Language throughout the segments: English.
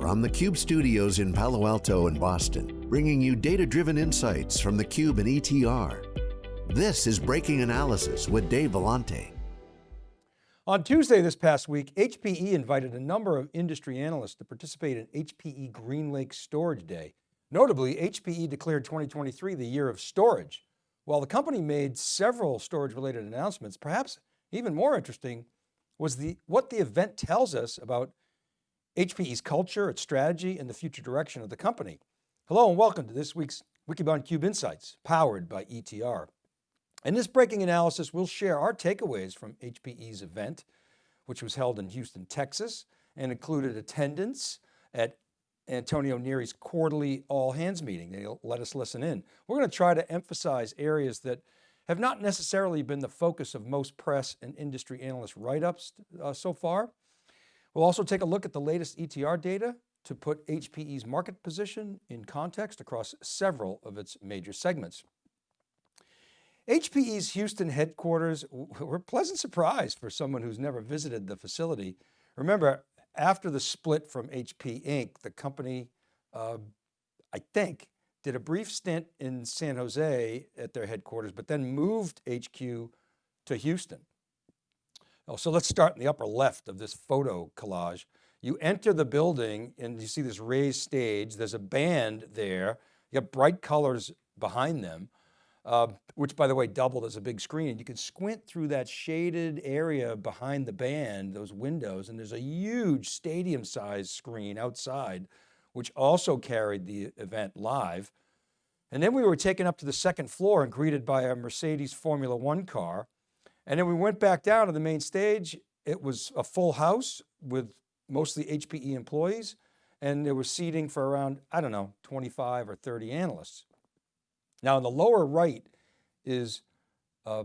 From the Cube studios in Palo Alto and Boston, bringing you data-driven insights from the Cube and ETR. This is Breaking Analysis with Dave Vellante. On Tuesday this past week, HPE invited a number of industry analysts to participate in HPE GreenLake Storage Day. Notably, HPE declared 2023 the year of storage. While the company made several storage related announcements, perhaps even more interesting was the, what the event tells us about HPE's culture, its strategy, and the future direction of the company. Hello and welcome to this week's Wikibon Cube Insights, powered by ETR. In this breaking analysis, we'll share our takeaways from HPE's event, which was held in Houston, Texas, and included attendance at Antonio Neri's quarterly all hands meeting. They let us listen in. We're going to try to emphasize areas that have not necessarily been the focus of most press and industry analyst write-ups uh, so far. We'll also take a look at the latest ETR data to put HPE's market position in context across several of its major segments. HPE's Houston headquarters were a pleasant surprise for someone who's never visited the facility. Remember, after the split from HP Inc., the company, uh, I think, did a brief stint in San Jose at their headquarters, but then moved HQ to Houston. Oh, so let's start in the upper left of this photo collage. You enter the building and you see this raised stage. There's a band there. You got bright colors behind them uh, which by the way, doubled as a big screen. And you can squint through that shaded area behind the band, those windows, and there's a huge stadium sized screen outside, which also carried the event live. And then we were taken up to the second floor and greeted by a Mercedes Formula One car. And then we went back down to the main stage. It was a full house with mostly HPE employees. And there was seating for around, I don't know, 25 or 30 analysts. Now in the lower right is uh,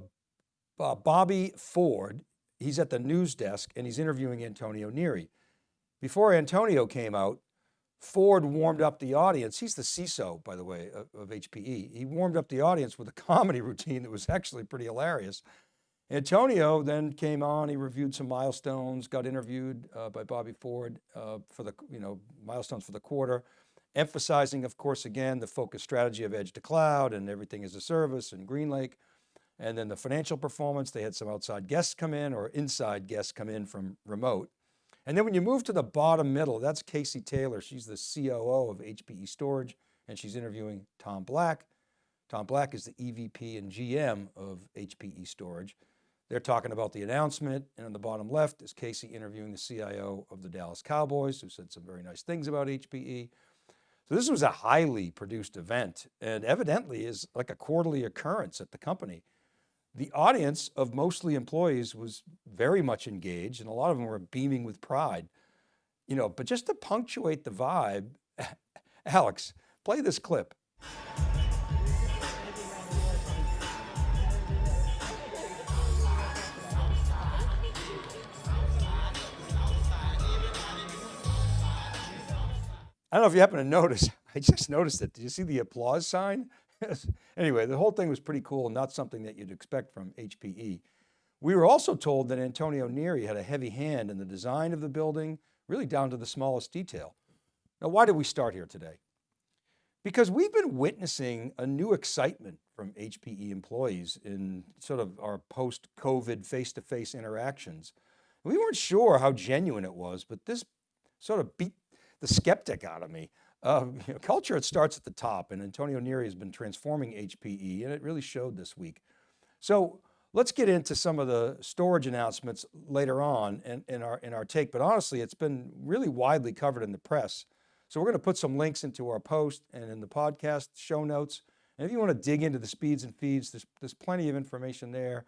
Bobby Ford. He's at the news desk and he's interviewing Antonio Neri. Before Antonio came out, Ford warmed up the audience. He's the CISO, by the way, of, of HPE. He warmed up the audience with a comedy routine that was actually pretty hilarious. Antonio then came on, he reviewed some milestones, got interviewed uh, by Bobby Ford uh, for the, you know, milestones for the quarter emphasizing, of course, again, the focus strategy of edge to cloud and everything as a service and GreenLake. And then the financial performance, they had some outside guests come in or inside guests come in from remote. And then when you move to the bottom middle, that's Casey Taylor. She's the COO of HPE Storage and she's interviewing Tom Black. Tom Black is the EVP and GM of HPE Storage. They're talking about the announcement and on the bottom left is Casey interviewing the CIO of the Dallas Cowboys who said some very nice things about HPE. So this was a highly produced event and evidently is like a quarterly occurrence at the company. The audience of mostly employees was very much engaged and a lot of them were beaming with pride. You know, but just to punctuate the vibe, Alex, play this clip. I don't know if you happen to notice, I just noticed it. Did you see the applause sign? anyway, the whole thing was pretty cool, not something that you'd expect from HPE. We were also told that Antonio Neri had a heavy hand in the design of the building, really down to the smallest detail. Now, why did we start here today? Because we've been witnessing a new excitement from HPE employees in sort of our post-COVID face-to-face interactions. We weren't sure how genuine it was, but this sort of beat the skeptic out of me. Uh, you know, culture, it starts at the top and Antonio Neri has been transforming HPE and it really showed this week. So let's get into some of the storage announcements later on in, in, our, in our take, but honestly, it's been really widely covered in the press. So we're going to put some links into our post and in the podcast show notes. And if you want to dig into the speeds and feeds, there's, there's plenty of information there.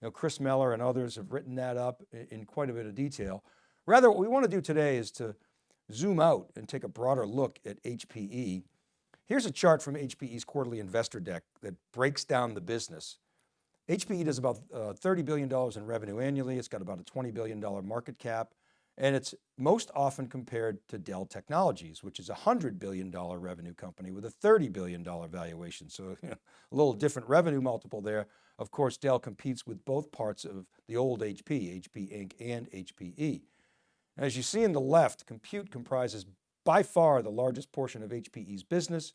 You know, Chris Mellor and others have written that up in quite a bit of detail. Rather, what we want to do today is to zoom out and take a broader look at HPE, here's a chart from HPE's quarterly investor deck that breaks down the business. HPE does about uh, $30 billion in revenue annually. It's got about a $20 billion market cap. And it's most often compared to Dell Technologies, which is a $100 billion revenue company with a $30 billion valuation. So you know, a little different revenue multiple there. Of course, Dell competes with both parts of the old HP, HP Inc. and HPE. As you see in the left, compute comprises by far the largest portion of HPE's business.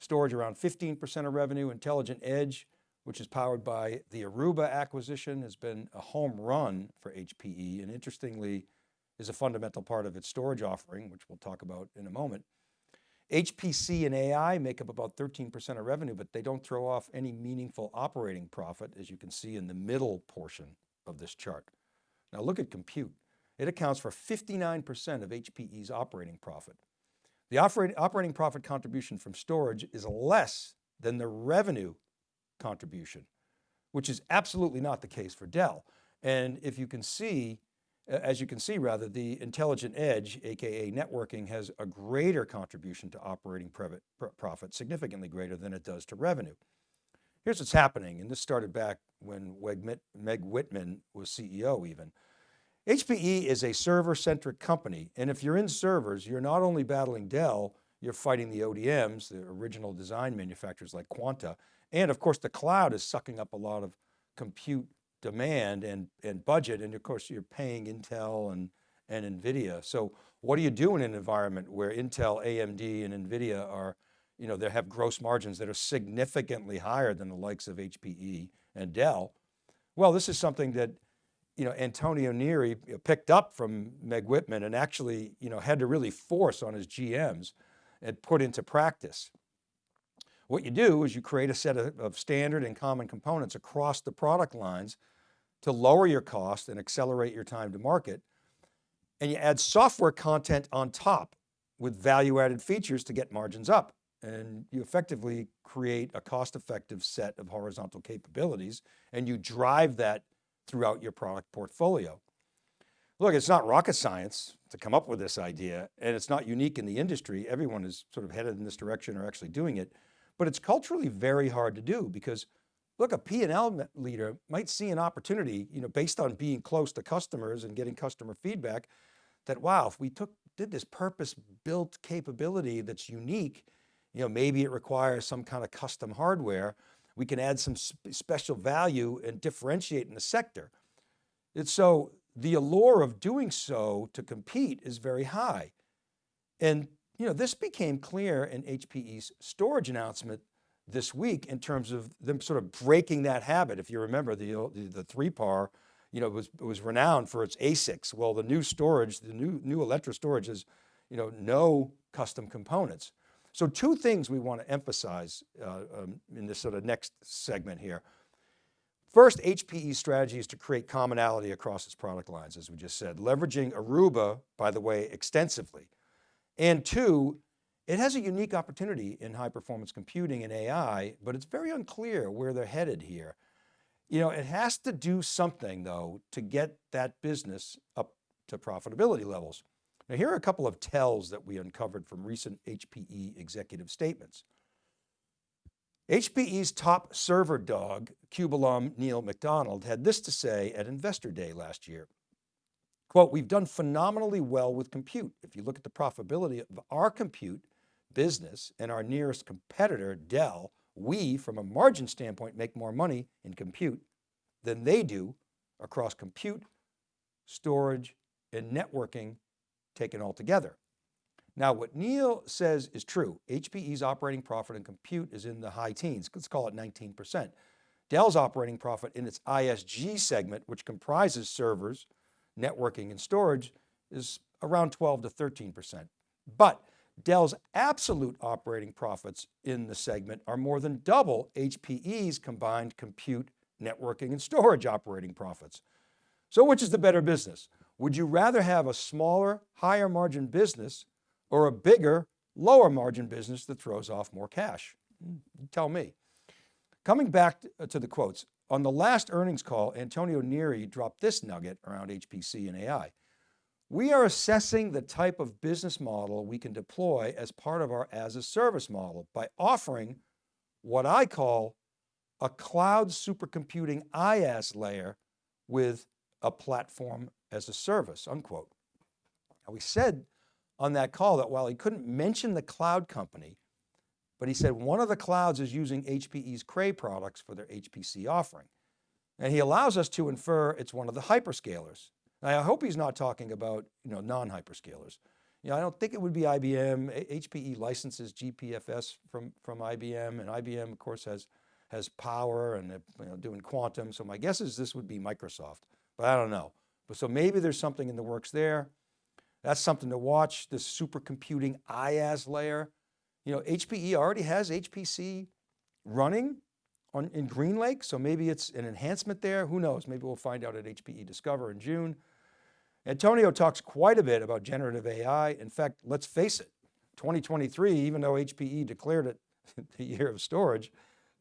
Storage around 15% of revenue, Intelligent Edge, which is powered by the Aruba acquisition has been a home run for HPE and interestingly is a fundamental part of its storage offering, which we'll talk about in a moment. HPC and AI make up about 13% of revenue, but they don't throw off any meaningful operating profit, as you can see in the middle portion of this chart. Now look at compute. It accounts for 59% of HPE's operating profit. The operating profit contribution from storage is less than the revenue contribution, which is absolutely not the case for Dell. And if you can see, as you can see rather, the intelligent edge, AKA networking has a greater contribution to operating profit, significantly greater than it does to revenue. Here's what's happening, and this started back when Meg Whitman was CEO even. HPE is a server-centric company, and if you're in servers, you're not only battling Dell, you're fighting the ODMs, the original design manufacturers like Quanta, and of course the cloud is sucking up a lot of compute demand and, and budget, and of course you're paying Intel and, and NVIDIA. So what do you do in an environment where Intel, AMD, and NVIDIA are, you know, they have gross margins that are significantly higher than the likes of HPE and Dell? Well, this is something that you know, Antonio Neri picked up from Meg Whitman and actually, you know, had to really force on his GMs and put into practice. What you do is you create a set of, of standard and common components across the product lines to lower your cost and accelerate your time to market. And you add software content on top with value-added features to get margins up. And you effectively create a cost-effective set of horizontal capabilities and you drive that throughout your product portfolio. Look, it's not rocket science to come up with this idea and it's not unique in the industry. Everyone is sort of headed in this direction or actually doing it, but it's culturally very hard to do because look, a P&L leader might see an opportunity, you know, based on being close to customers and getting customer feedback that, wow, if we took, did this purpose built capability that's unique, you know, maybe it requires some kind of custom hardware, we can add some special value and differentiate in the sector. It's so the allure of doing so to compete is very high. And you know, this became clear in HPE's storage announcement this week in terms of them sort of breaking that habit. If you remember the, the, the 3PAR, you know, was, was renowned for its ASICs. Well, the new storage, the new, new Alletra storage is, you know, no custom components. So two things we want to emphasize uh, um, in this sort of next segment here. First, HPE's strategy is to create commonality across its product lines, as we just said, leveraging Aruba, by the way, extensively. And two, it has a unique opportunity in high performance computing and AI, but it's very unclear where they're headed here. You know, it has to do something though to get that business up to profitability levels. Now here are a couple of tells that we uncovered from recent HPE executive statements. HPE's top server dog, CUBE alum Neil McDonald had this to say at Investor Day last year. Quote, we've done phenomenally well with compute. If you look at the profitability of our compute business and our nearest competitor, Dell, we, from a margin standpoint, make more money in compute than they do across compute, storage, and networking taken all together. Now what Neil says is true. HPE's operating profit in compute is in the high teens, let's call it 19%. Dell's operating profit in its ISG segment, which comprises servers, networking and storage is around 12 to 13%. But Dell's absolute operating profits in the segment are more than double HPE's combined compute, networking and storage operating profits. So which is the better business? Would you rather have a smaller, higher margin business or a bigger, lower margin business that throws off more cash? Mm, tell me. Coming back uh, to the quotes, on the last earnings call, Antonio Neri dropped this nugget around HPC and AI. We are assessing the type of business model we can deploy as part of our as a service model by offering what I call a cloud supercomputing IaaS layer with a platform as a service, unquote. Now we said on that call that while he couldn't mention the cloud company, but he said one of the clouds is using HPE's Cray products for their HPC offering. And he allows us to infer it's one of the hyperscalers. Now I hope he's not talking about you know, non-hyperscalers. You know, I don't think it would be IBM. HPE licenses GPFS from, from IBM and IBM of course has, has power and you know, doing quantum. So my guess is this would be Microsoft, but I don't know. But so maybe there's something in the works there. That's something to watch, this supercomputing IaaS layer. You know, HPE already has HPC running on, in GreenLake, so maybe it's an enhancement there. Who knows? Maybe we'll find out at HPE Discover in June. Antonio talks quite a bit about generative AI. In fact, let's face it, 2023, even though HPE declared it the year of storage,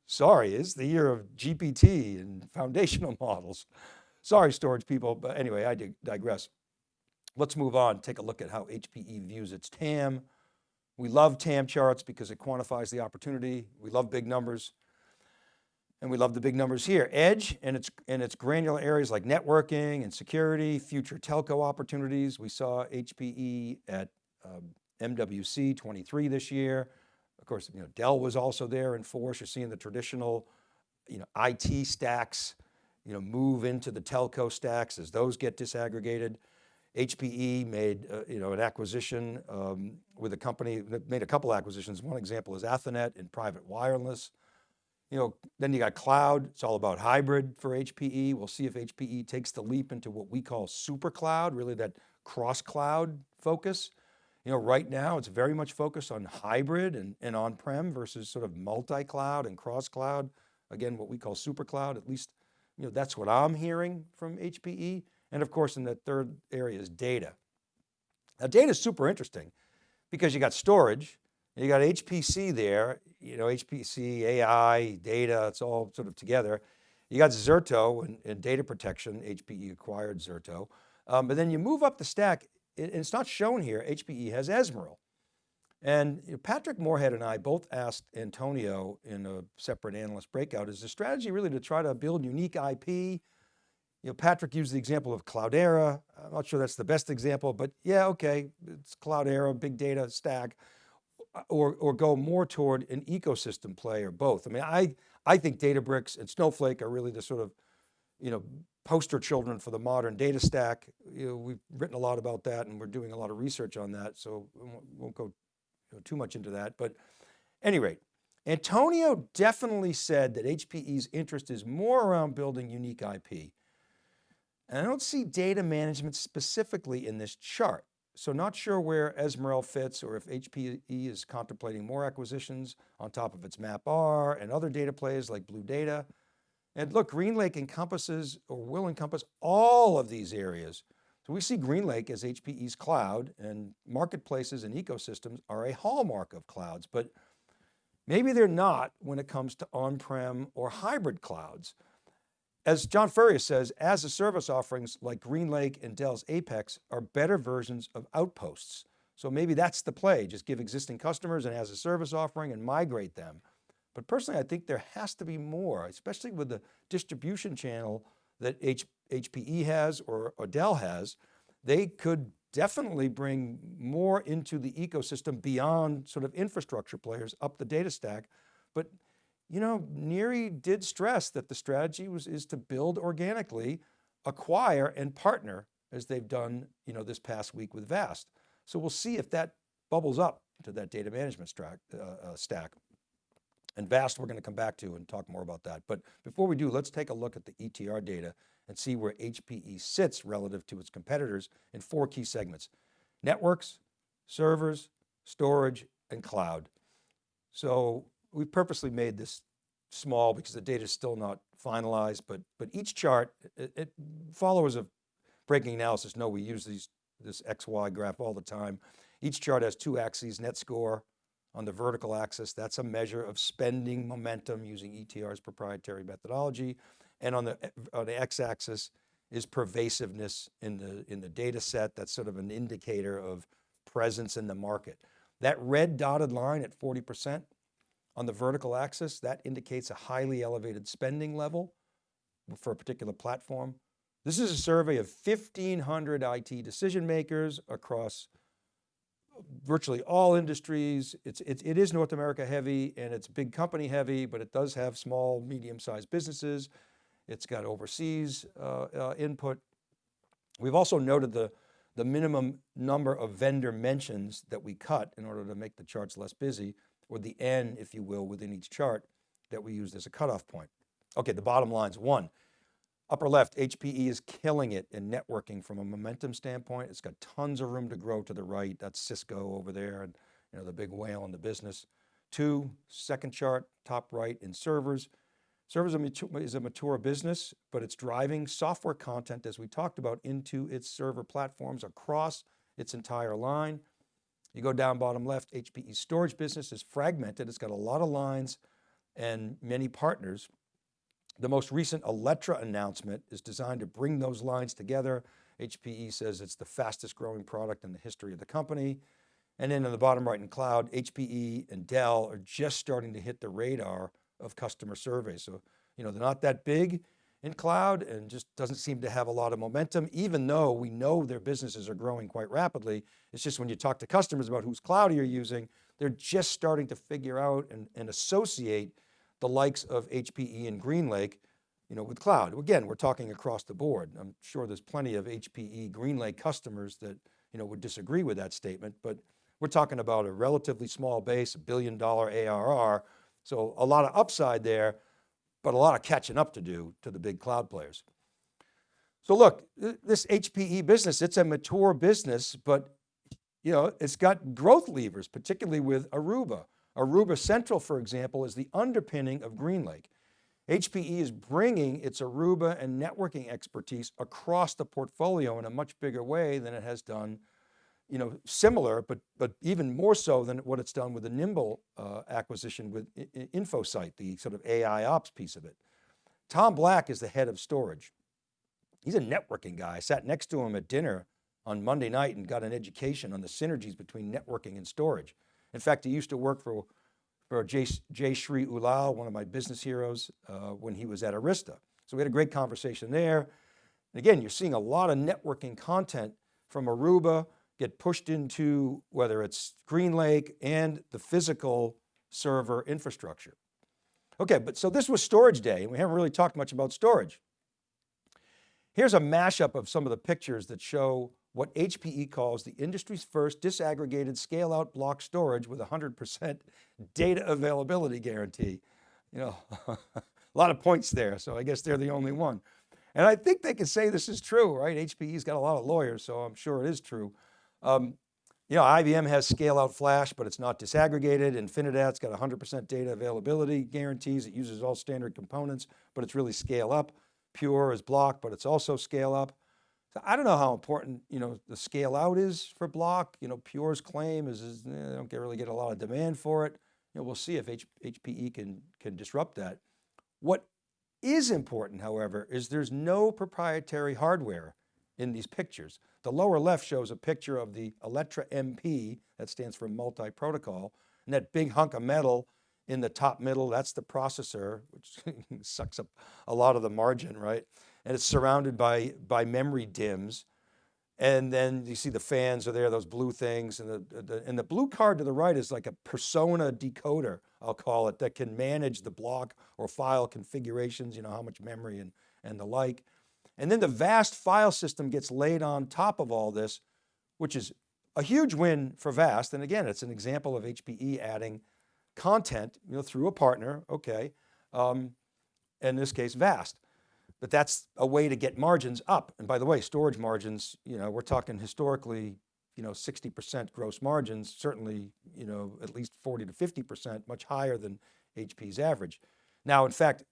sorry, is the year of GPT and foundational models. Sorry, storage people, but anyway, I digress. Let's move on, take a look at how HPE views its TAM. We love TAM charts because it quantifies the opportunity. We love big numbers. And we love the big numbers here. Edge and its, and its granular areas like networking and security, future telco opportunities. We saw HPE at um, MWC 23 this year. Of course, you know, Dell was also there in force. You're seeing the traditional you know, IT stacks you know, move into the telco stacks as those get disaggregated. HPE made uh, you know, an acquisition um, with a company that made a couple acquisitions. One example is Athonet in private wireless. You know, then you got cloud, it's all about hybrid for HPE. We'll see if HPE takes the leap into what we call super cloud, really that cross cloud focus. You know, right now it's very much focused on hybrid and, and on-prem versus sort of multi-cloud and cross cloud. Again, what we call super cloud, at least, you know, that's what I'm hearing from HPE. And of course, in the third area is data. Now data is super interesting because you got storage, you got HPC there, you know, HPC, AI, data, it's all sort of together. You got Zerto and, and data protection, HPE acquired Zerto. Um, but then you move up the stack, and it's not shown here, HPE has Ezmeral. And Patrick Moorhead and I both asked Antonio in a separate analyst breakout, is the strategy really to try to build unique IP? You know, Patrick used the example of Cloudera. I'm not sure that's the best example, but yeah, okay, it's Cloudera, big data stack or, or go more toward an ecosystem play or both? I mean, I, I think Databricks and Snowflake are really the sort of, you know, poster children for the modern data stack. You know, we've written a lot about that and we're doing a lot of research on that. So won't go too much into that, but any rate, Antonio definitely said that HPE's interest is more around building unique IP. And I don't see data management specifically in this chart. So not sure where Ezmeral fits or if HPE is contemplating more acquisitions on top of its MapR and other data plays like Blue Data. And look, GreenLake encompasses or will encompass all of these areas. So we see GreenLake as HPE's cloud and marketplaces and ecosystems are a hallmark of clouds, but maybe they're not when it comes to on-prem or hybrid clouds. As John Furrier says, as a service offerings like GreenLake and Dell's Apex are better versions of outposts. So maybe that's the play, just give existing customers and as a service offering and migrate them. But personally, I think there has to be more, especially with the distribution channel that H HPE has or, Dell has. They could definitely bring more into the ecosystem beyond sort of infrastructure players up the data stack. But you know, Neri did stress that the strategy was, is to build organically, acquire and partner as they've done, you know, this past week with VAST. So we'll see if that bubbles up to that data management stack. Uh, uh, stack. And VAST we're going to come back to and talk more about that. But before we do, let's take a look at the ETR data and see where HPE sits relative to its competitors in four key segments, networks, servers, storage, and cloud. So we purposely made this small because the data is still not finalized, but, but each chart, it, it, followers of breaking analysis know we use these, this XY graph all the time. Each chart has two axes, net score on the vertical axis. That's a measure of spending momentum using ETR's proprietary methodology. And on the, on the X axis is pervasiveness in the, in the data set. That's sort of an indicator of presence in the market. That red dotted line at 40%, on the vertical axis, that indicates a highly elevated spending level for a particular platform. This is a survey of 1,500 IT decision makers across virtually all industries. It's, it, it is North America heavy and it's big company heavy, but it does have small, medium-sized businesses. It's got overseas uh, uh, input. We've also noted the, the minimum number of vendor mentions that we cut in order to make the charts less busy, or the N, if you will, within each chart that we used as a cutoff point. Okay, the bottom lines, one, upper left, HPE is killing it in networking from a momentum standpoint. It's got tons of room to grow to the right. That's Cisco over there and you know, the big whale in the business. Two, second chart, top right in servers. Servers is a mature business, but it's driving software content, as we talked about, into its server platforms across its entire line. You go down bottom left, HPE storage business is fragmented. It's got a lot of lines and many partners. The most recent Alletra announcement is designed to bring those lines together. HPE says it's the fastest growing product in the history of the company. And then in the bottom right in cloud, HPE and Dell are just starting to hit the radar of customer surveys. So, you know, they're not that big in cloud and just doesn't seem to have a lot of momentum, even though we know their businesses are growing quite rapidly. It's just when you talk to customers about whose cloud you're using, they're just starting to figure out and, and associate the likes of HPE and GreenLake, you know, with cloud. Again, we're talking across the board. I'm sure there's plenty of HPE GreenLake customers that, you know, would disagree with that statement, but we're talking about a relatively small base, a billion dollar ARR so a lot of upside there, but a lot of catching up to do to the big cloud players. So look, this HPE business, it's a mature business, but you know, it's got growth levers, particularly with Aruba. Aruba Central, for example, is the underpinning of GreenLake. HPE is bringing its Aruba and networking expertise across the portfolio in a much bigger way than it has done you know, similar, but, but even more so than what it's done with the Nimble uh, acquisition with InfoSight, the sort of AI ops piece of it. Tom Black is the head of storage. He's a networking guy. I sat next to him at dinner on Monday night and got an education on the synergies between networking and storage. In fact, he used to work for, for Jay, Jayshree Ullal, one of my business heroes, uh, when he was at Arista. So we had a great conversation there. And again, you're seeing a lot of networking content from Aruba, get pushed into whether it's GreenLake and the physical server infrastructure. Okay, but so this was storage day and we haven't really talked much about storage. Here's a mashup of some of the pictures that show what HPE calls the industry's first disaggregated scale out block storage with 100% data availability guarantee. You know, a lot of points there. So I guess they're the only one. And I think they can say this is true, right? HPE's got a lot of lawyers, so I'm sure it is true. Um, you know, IBM has scale out flash, but it's not disaggregated. Infinidat's got 100% data availability guarantees. It uses all standard components, but it's really scale up. Pure is block, but it's also scale up. So I don't know how important, you know, the scale out is for block. You know, Pure's claim is, is eh, they don't get, really get a lot of demand for it. You know, we'll see if H, HPE can, can disrupt that. What is important, however, is there's no proprietary hardware in these pictures. The lower left shows a picture of the Alletra MP, that stands for multi-protocol, and that big hunk of metal in the top middle, that's the processor, which sucks up a lot of the margin, right? And it's surrounded by, by memory dims. And then you see the fans are there, those blue things. And the, the, and the blue card to the right is like a persona decoder, I'll call it, that can manage the block or file configurations, you know, how much memory and, and the like. And then the VAST file system gets laid on top of all this, which is a huge win for VAST. And again, it's an example of HPE adding content you know, through a partner, okay, um, in this case, VAST. But that's a way to get margins up. And by the way, storage margins, you know, we're talking historically, you know, 60% gross margins, certainly, you know, at least 40 to 50%, much higher than HP's average. Now, in fact,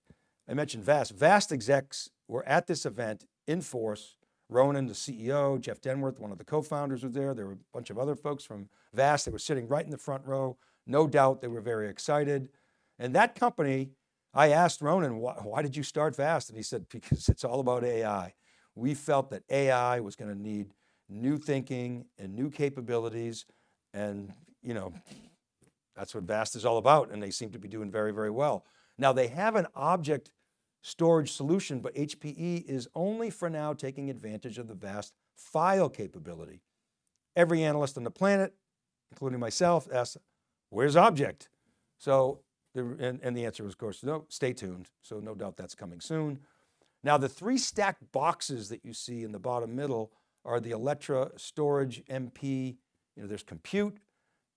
I mentioned VAST. VAST execs were at this event in force. Ronan, the CEO, Jeff Denworth, one of the co-founders was there. There were a bunch of other folks from VAST that were sitting right in the front row. No doubt they were very excited. And that company, I asked Ronan, why, why did you start VAST? And he said, because it's all about AI. We felt that AI was going to need new thinking and new capabilities. And you know, that's what VAST is all about. And they seem to be doing very, very well. Now they have an object storage solution, but HPE is only for now taking advantage of the vast file capability. Every analyst on the planet, including myself, asks, where's object? So, the, and, and the answer was of course, no, stay tuned. So no doubt that's coming soon. Now the three stacked boxes that you see in the bottom middle are the Alletra Storage MP, you know, there's compute,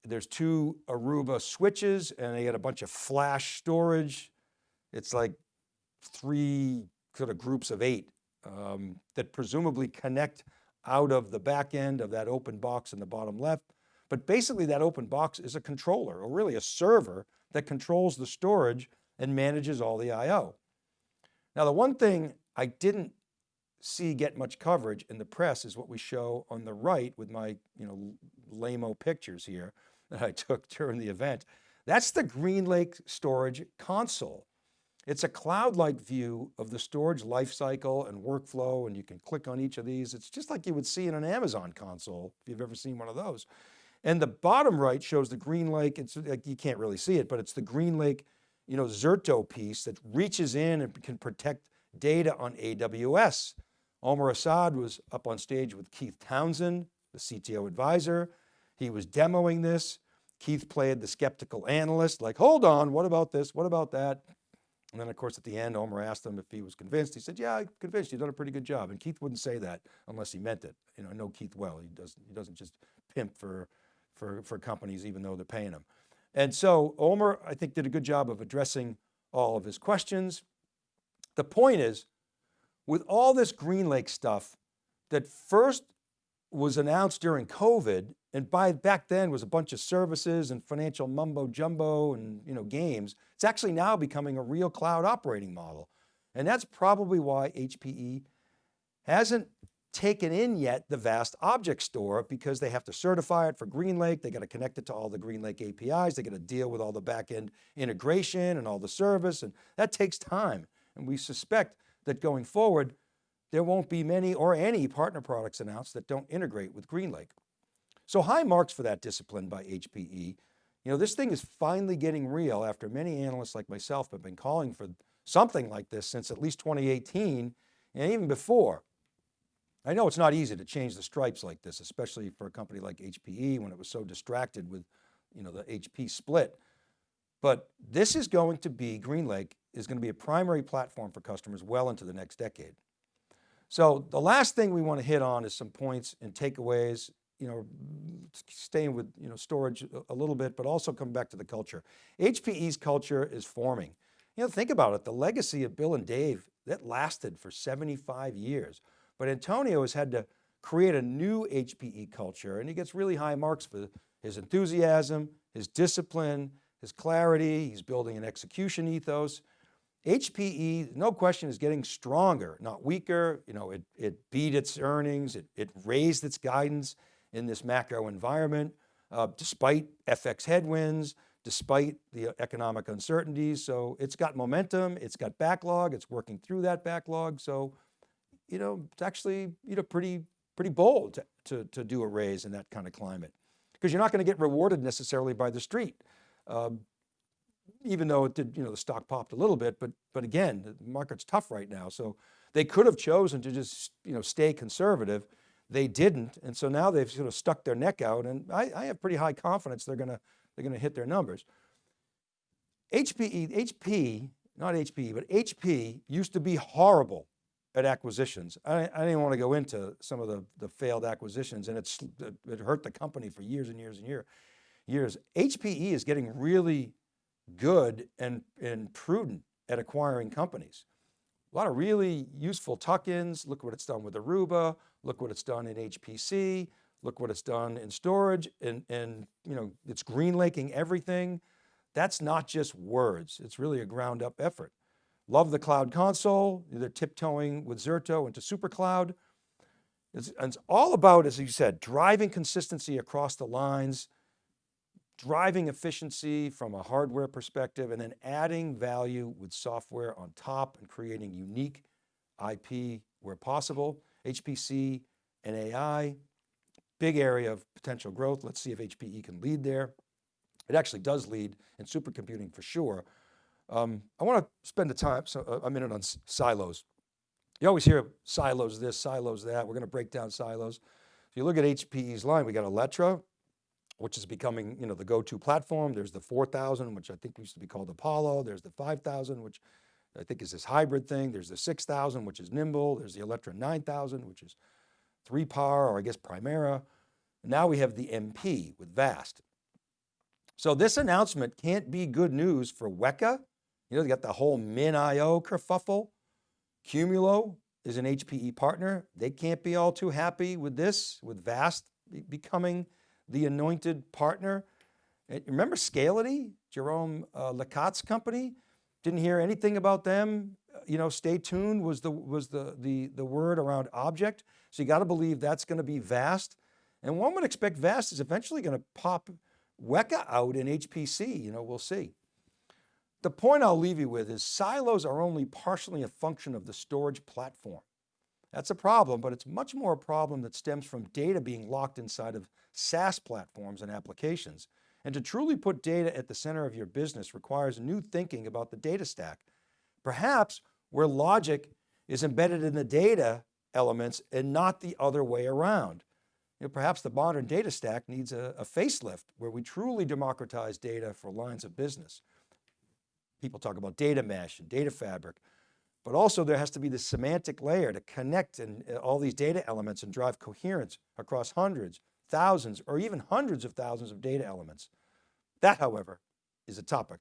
there's two Aruba switches and they got a bunch of flash storage. It's like three sort of groups of eight um, that presumably connect out of the back end of that open box in the bottom left. But basically that open box is a controller or really a server that controls the storage and manages all the IO. Now the one thing I didn't see get much coverage in the press is what we show on the right with my you know, lame pictures here that I took during the event. That's the GreenLake storage console. It's a cloud-like view of the storage lifecycle and workflow, and you can click on each of these. It's just like you would see in an Amazon console, if you've ever seen one of those. And the bottom right shows the GreenLake, it's like, you can't really see it, but it's the Green Lake, you know, Zerto piece that reaches in and can protect data on AWS. Omar Assad was up on stage with Keith Townsend, the CTO advisor. He was demoing this. Keith played the skeptical analyst, like, hold on, what about this? What about that? And then of course, at the end, Omar asked him if he was convinced. He said, yeah, I'm convinced you've done a pretty good job. And Keith wouldn't say that unless he meant it. You know, I know Keith well. He doesn't, he doesn't just pimp for, for, for companies, even though they're paying them. And so Omar, I think did a good job of addressing all of his questions. The point is, with all this GreenLake stuff that first was announced during COVID and by back then was a bunch of services and financial mumbo jumbo and you know, games. It's actually now becoming a real cloud operating model. And that's probably why HPE hasn't taken in yet the vast object store because they have to certify it for GreenLake. They got to connect it to all the GreenLake APIs. They got to deal with all the backend integration and all the service. And that takes time. And we suspect that going forward, there won't be many or any partner products announced that don't integrate with GreenLake. So high marks for that discipline by HPE. You know, this thing is finally getting real after many analysts like myself have been calling for something like this since at least 2018 and even before. I know it's not easy to change the stripes like this, especially for a company like HPE when it was so distracted with you know, the HP split. But this is going to be, GreenLake is going to be a primary platform for customers well into the next decade. So the last thing we want to hit on is some points and takeaways you know, staying with, you know, storage a little bit, but also come back to the culture. HPE's culture is forming. You know, think about it. The legacy of Bill and Dave, that lasted for 75 years, but Antonio has had to create a new HPE culture and he gets really high marks for his enthusiasm, his discipline, his clarity. He's building an execution ethos. HPE, no question, is getting stronger, not weaker. You know, it, it beat its earnings, it, it raised its guidance in this macro environment, uh, despite FX headwinds, despite the economic uncertainties. So it's got momentum, it's got backlog, it's working through that backlog. So, you know, it's actually, you know, pretty, pretty bold to, to, to do a raise in that kind of climate because you're not going to get rewarded necessarily by the street. Um, even though it did, you know, the stock popped a little bit, but, but again, the market's tough right now. So they could have chosen to just, you know, stay conservative they didn't. And so now they've sort of stuck their neck out and I, I have pretty high confidence they're going to, they're going to hit their numbers. HPE, HP, not HPE, but HP used to be horrible at acquisitions. I, I didn't want to go into some of the, the failed acquisitions and it's, it hurt the company for years and years and year, years. HPE is getting really good and, and prudent at acquiring companies. A lot of really useful tuck-ins. Look what it's done with Aruba. Look what it's done in HPC. Look what it's done in storage and, and you know, it's greenlaking everything. That's not just words. It's really a ground up effort. Love the cloud console. They're tiptoeing with Zerto into SuperCloud. It's, it's all about, as you said, driving consistency across the lines, driving efficiency from a hardware perspective, and then adding value with software on top and creating unique IP where possible. HPC and AI, big area of potential growth. Let's see if HPE can lead there. It actually does lead in supercomputing for sure. Um, I want to spend a time, so uh, a minute on silos. You always hear silos this, silos that. We're going to break down silos. If you look at HPE's line, we got Alletra, which is becoming you know, the go-to platform. There's the 4000, which I think used to be called Apollo. There's the 5000, which I think is this hybrid thing. There's the 6000, which is nimble. There's the Alletra 9000, which is 3PAR, or I guess Primera. Now we have the MP with VAST. So this announcement can't be good news for Weka. You know, they got the whole MinIO kerfuffle. Qumulo is an HPE partner. They can't be all too happy with this, with VAST becoming the anointed partner. Remember Scality, Jerome uh, Lecat's company? Didn't hear anything about them. You know, stay tuned was the, was the, the, the word around object. So you got to believe that's going to be VAST. And one would expect VAST is eventually going to pop Weka out in HPC, you know, we'll see. The point I'll leave you with is silos are only partially a function of the storage platform. That's a problem, but it's much more a problem that stems from data being locked inside of SaaS platforms and applications. And to truly put data at the center of your business requires new thinking about the data stack. Perhaps where logic is embedded in the data elements and not the other way around. You know, perhaps the modern data stack needs a, a facelift where we truly democratize data for lines of business. People talk about data mesh and data fabric, but also there has to be the semantic layer to connect and uh, all these data elements and drive coherence across hundreds, thousands, or even hundreds of thousands of data elements. That, however, is a topic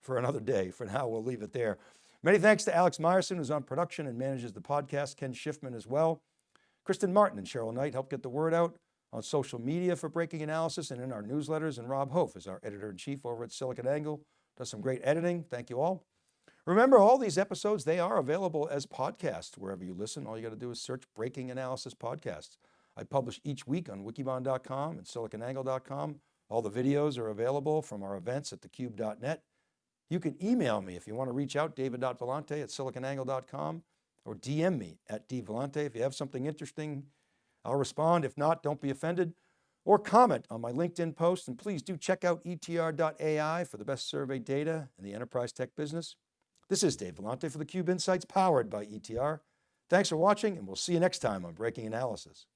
for another day. For now, we'll leave it there. Many thanks to Alex Myerson, who's on production and manages the podcast, Ken Schiffman as well. Kristen Martin and Cheryl Knight help get the word out on social media for breaking analysis and in our newsletters. And Rob Hof is our editor in chief over at SiliconANGLE, does some great editing. Thank you all. Remember all these episodes, they are available as podcasts wherever you listen. All you got to do is search Breaking Analysis Podcasts. I publish each week on wikibon.com and siliconangle.com. All the videos are available from our events at thecube.net. You can email me if you want to reach out, david.vellante at siliconangle.com or DM me at dvellante. If you have something interesting, I'll respond. If not, don't be offended or comment on my LinkedIn post. And please do check out etr.ai for the best survey data in the enterprise tech business. This is Dave Vellante for theCUBE Insights powered by ETR. Thanks for watching and we'll see you next time on Breaking Analysis.